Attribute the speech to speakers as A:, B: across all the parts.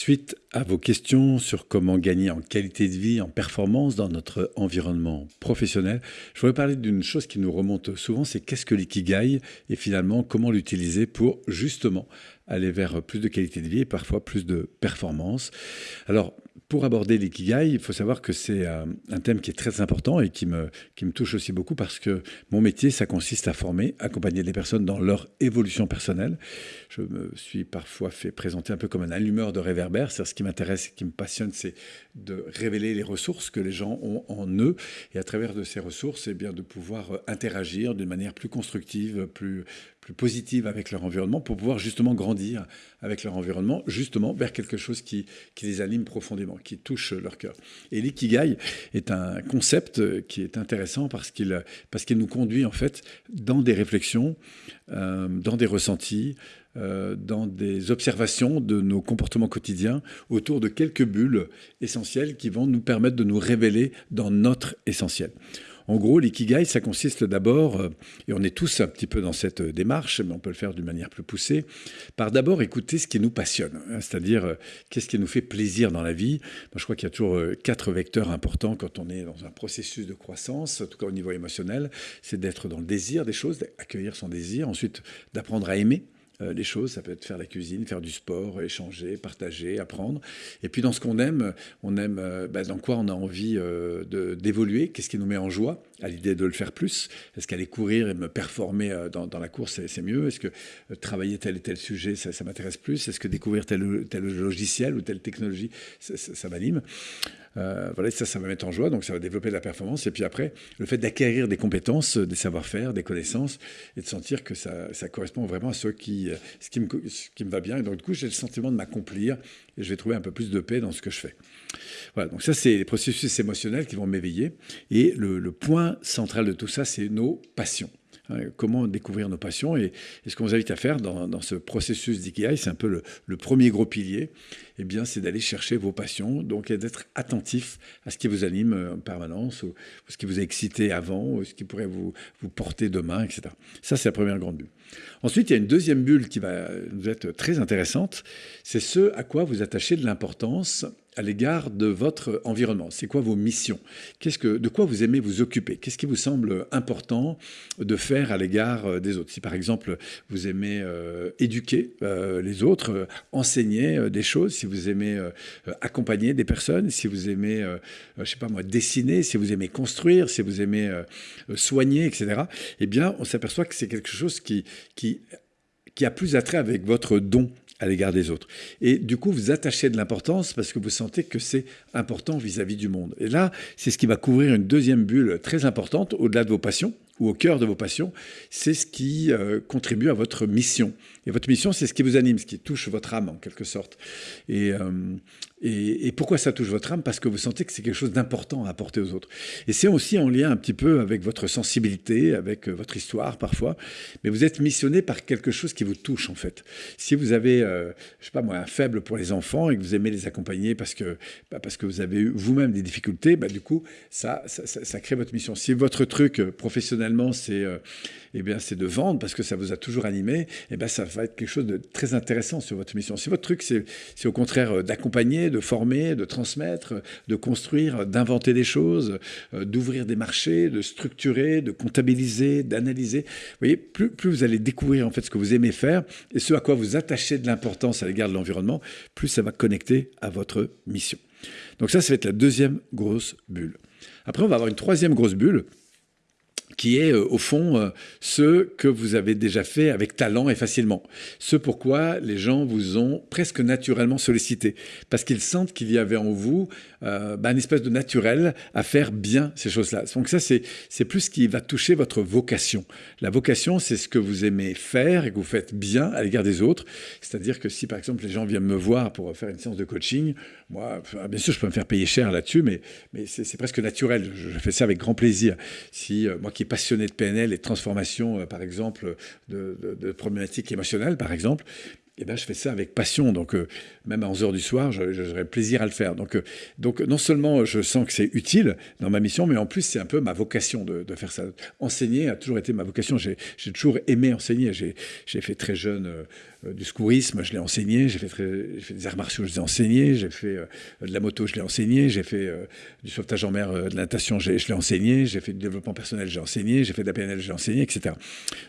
A: Suite à vos questions sur comment gagner en qualité de vie, en performance dans notre environnement professionnel, je voudrais parler d'une chose qui nous remonte souvent, c'est qu'est-ce que l'ikigai et finalement comment l'utiliser pour justement aller vers plus de qualité de vie et parfois plus de performance. Alors, pour aborder l'ikigai, il faut savoir que c'est euh, un thème qui est très important et qui me, qui me touche aussi beaucoup parce que mon métier, ça consiste à former, accompagner les personnes dans leur évolution personnelle. Je me suis parfois fait présenter un peu comme un allumeur de réverbère. C'est ce qui m'intéresse et qui me passionne, c'est de révéler les ressources que les gens ont en eux et à travers de ces ressources, eh bien, de pouvoir euh, interagir d'une manière plus constructive, plus, plus positive avec leur environnement pour pouvoir justement grandir avec leur environnement, justement vers quelque chose qui, qui les anime profondément, qui touche leur cœur. Et l'ikigai est un concept qui est intéressant parce qu'il parce nous conduit en fait dans des réflexions, euh, dans des ressentis, euh, dans des observations de nos comportements quotidiens autour de quelques bulles essentielles qui vont nous permettre de nous révéler dans notre essentiel. En gros, l'ikigai, ça consiste d'abord, euh, et on est tous un petit peu dans cette démarche, mais on peut le faire d'une manière plus poussée, par d'abord écouter ce qui nous passionne, hein, c'est-à-dire euh, qu'est-ce qui nous fait plaisir dans la vie. Je crois qu'il y a toujours euh, quatre vecteurs importants quand on est dans un processus de croissance, en tout cas au niveau émotionnel, c'est d'être dans le désir des choses, d'accueillir son désir, ensuite d'apprendre à aimer euh, les choses. Ça peut être faire la cuisine, faire du sport, échanger, partager, apprendre. Et puis dans ce qu'on aime, on aime euh, bah, dans quoi on a envie euh, d'évoluer, qu'est-ce qui nous met en joie? À l'idée de le faire plus. Est-ce qu'aller courir et me performer dans, la course, c'est mieux? Est-ce que travailler tel et tel sujet, ça, ça m'intéresse plus? Est-ce que découvrir tel, tel logiciel ou telle technologie, ça, ça m'anime? Euh, voilà, ça, ça va mettre en joie, donc ça va développer de la performance. Et puis après, le fait d'acquérir des compétences, des savoir-faire, des connaissances, et de sentir que ça, ça correspond vraiment à ce qui, ce, qui me, ce qui me va bien. Et donc, du coup, j'ai le sentiment de m'accomplir et je vais trouver un peu plus de paix dans ce que je fais. Voilà, donc ça, c'est les processus émotionnels qui vont m'éveiller. Et le point central de tout ça, c'est nos passions. Comment découvrir nos passions. Et, ce qu'on vous invite à faire dans, ce processus d'IKEA, c'est un peu le, premier gros pilier, eh bien, c'est d'aller chercher vos passions, donc d'être attentif à ce qui vous anime euh, en permanence, ou, ce qui vous a excité avant, ou ce qui pourrait vous, vous porter demain, etc. Ça, c'est la première grande bulle. Ensuite, il y a une deuxième bulle qui va nous être très intéressante, c'est ce à quoi vous attachez de l'importance à l'égard de votre environnement. C'est quoi vos missions? Qu'est-ce que, De quoi vous aimez vous occuper? Qu'est-ce qui vous semble important de faire à l'égard euh, des autres? Si par exemple vous aimez euh, éduquer euh, les autres, enseigner des choses, si vous aimez accompagner des personnes, si vous aimez, je sais pas moi, dessiner, si vous aimez construire, si vous aimez soigner, etc., eh bien on s'aperçoit que c'est quelque chose qui, qui, qui a plus attrait avec votre don à l'égard des autres. Et du coup, vous attachez de l'importance parce que vous sentez que c'est important vis-à-vis -vis du monde. Et là, c'est ce qui va couvrir une deuxième bulle très importante au-delà de vos passions ou au cœur de vos passions, c'est ce qui euh, contribue à votre mission. Et votre mission, c'est ce qui vous anime, ce qui touche votre âme en quelque sorte. Et, euh, pourquoi ça touche votre âme? Parce que vous sentez que c'est quelque chose d'important à apporter aux autres. Et c'est aussi en lien un petit peu avec votre sensibilité, avec euh, votre histoire parfois. Mais vous êtes missionné par quelque chose qui vous touche en fait. Si vous avez, je sais pas moi, un faible pour les enfants et que vous aimez les accompagner parce que, bah, parce que vous avez eu vous-même des difficultés, bah, du coup, ça, ça crée votre mission. Si votre truc professionnel c'est euh, eh de vendre parce que ça vous a toujours animé, eh bien, ça va être quelque chose de très intéressant sur votre mission. Si votre truc, c'est au contraire euh, d'accompagner, de former, de transmettre, de construire, d'inventer des choses, euh, d'ouvrir des marchés, de structurer, de comptabiliser, d'analyser, vous voyez, plus, plus vous allez découvrir en fait ce que vous aimez faire et ce à quoi vous attachez de l'importance à l'égard de l'environnement, plus ça va connecter à votre mission. Donc ça, ça va être la deuxième grosse bulle. Après, on va avoir une troisième grosse bulle qui est euh, au fond euh, ce que vous avez déjà fait avec talent et facilement. Ce pourquoi les gens vous ont presque naturellement sollicité, parce qu'ils sentent qu'il y avait en vous euh, bah, une espèce de naturel à faire bien ces choses-là. Donc ça, c'est plus ce qui va toucher votre vocation. La vocation, c'est ce que vous aimez faire et que vous faites bien à l'égard des autres. C'est-à-dire que si, par exemple, les gens viennent me voir pour faire une séance de coaching, moi, bien sûr, je peux me faire payer cher là-dessus, mais, mais c'est presque naturel. Je, fais ça avec grand plaisir. Si moi qui passionné de PNL et de transformation, euh, par exemple, de, problématiques émotionnelles, par exemple, eh ben, je fais ça avec passion. Donc, euh, même à 11 heures du soir, j'aurais plaisir à le faire. Donc, euh, donc, non seulement je sens que c'est utile dans ma mission, mais en plus, c'est un peu ma vocation de, faire ça. Enseigner a toujours été ma vocation. J'ai toujours aimé enseigner. J'ai fait très jeune euh, du secourisme, je l'ai enseigné. J'ai fait, des arts martiaux, je les ai enseignés. J'ai fait de la moto, je l'ai enseigné. J'ai fait du sauvetage en mer, de la natation, je l'ai enseigné. J'ai fait du développement personnel, j'ai enseigné. J'ai fait de la PNL, j'ai enseigné, etc.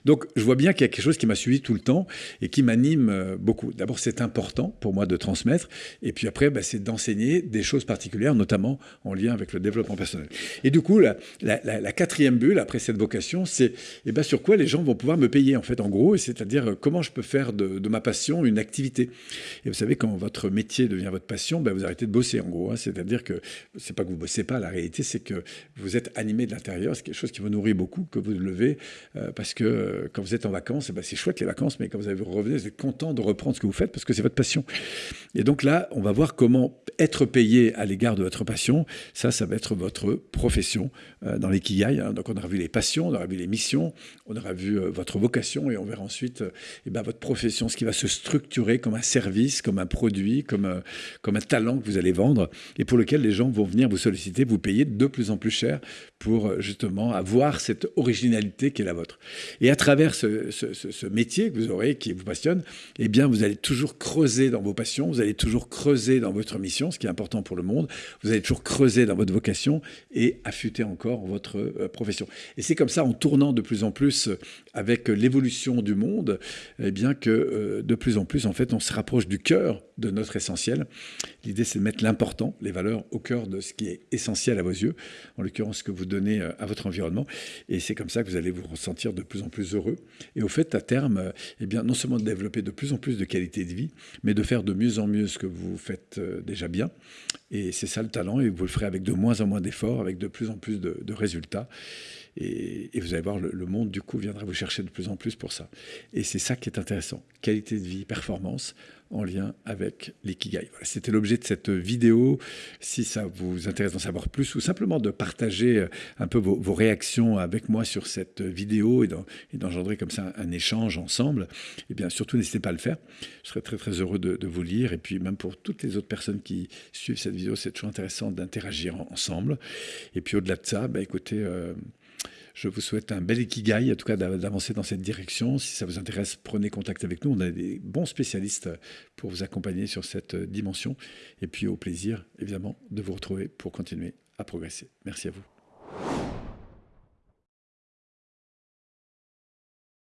A: Donc, je vois bien qu'il y a quelque chose qui m'a suivi tout le temps et qui m'anime beaucoup. D'abord, c'est important pour moi de transmettre, et puis après, bah, c'est d'enseigner des choses particulières, notamment en lien avec le développement personnel. Et du coup, la, quatrième bulle, après cette vocation, c'est eh ben, sur quoi les gens vont pouvoir me payer, en fait, en gros, c'est-à-dire euh, comment je peux faire de, ma passion une activité. Et vous savez, quand votre métier devient votre passion, ben, vous arrêtez de bosser, en gros. Hein. c'est-à-dire que c'est pas que vous bossez pas, la réalité, c'est que vous êtes animé de l'intérieur, c'est quelque chose qui vous nourrit beaucoup, que vous levez, euh, parce que euh, quand vous êtes en vacances, eh ben, c'est chouette les vacances, mais quand vous avez revenez, vous êtes content de reprendre ce que vous faites parce que c'est votre passion. Et donc là, on va voir comment être payé à l'égard de votre passion. Ça, ça va être votre profession euh, dans l'ikigai. Hein. Donc on aura vu les passions, on aura vu les missions, on aura vu euh, votre vocation et on verra ensuite euh, eh ben, votre profession, ce qui va se structurer comme un service, comme un produit, comme, comme un talent que vous allez vendre et pour lequel les gens vont venir vous solliciter, vous payer de plus en plus cher pour justement avoir cette originalité qui est la vôtre. Et à travers ce, ce, ce métier que vous aurez, qui vous passionne, eh bien vous allez toujours creuser dans vos passions, vous allez toujours creuser dans votre mission, ce qui est important pour le monde, vous allez toujours creuser dans votre vocation et affûter encore votre euh, profession. Et c'est comme ça, en tournant de plus en plus euh, avec l'évolution du monde, eh bien que euh, de plus en plus, en fait, on se rapproche du cœur de notre essentiel. L'idée, c'est de mettre l'important, les valeurs, au cœur de ce qui est essentiel à vos yeux, en l'occurrence ce que vous donnez à votre environnement. Et c'est comme ça que vous allez vous ressentir de plus en plus heureux. Et au fait, à terme, eh bien, non seulement de développer de plus en plus de qualité de vie, mais de faire de mieux en mieux ce que vous faites euh, déjà bien. Et c'est ça le talent, et vous le ferez avec de moins en moins d'efforts, avec de plus en plus de, résultats. Et, vous allez voir, le, monde, du coup, viendra vous chercher de plus en plus pour ça. Et c'est ça qui est intéressant. Qualité de vie, performance, en lien avec l'ikigai. Voilà, C'était l'objet de cette vidéo. Si ça vous intéresse d'en savoir plus ou simplement de partager euh, un peu vos, réactions avec moi sur cette vidéo et d'engendrer comme ça un, échange ensemble, eh bien surtout n'hésitez pas à le faire. Je serais très très heureux de, vous lire et puis même pour toutes les autres personnes qui suivent cette vidéo, c'est toujours intéressant d'interagir ensemble. Et puis au-delà de ça, bah, écoutez, euh, je vous souhaite un bel ikigai, en tout cas d'avancer dans cette direction. Si ça vous intéresse, prenez contact avec nous. On a des bons spécialistes pour vous accompagner sur cette dimension. Et puis au plaisir, évidemment, de vous retrouver pour continuer à progresser. Merci à vous.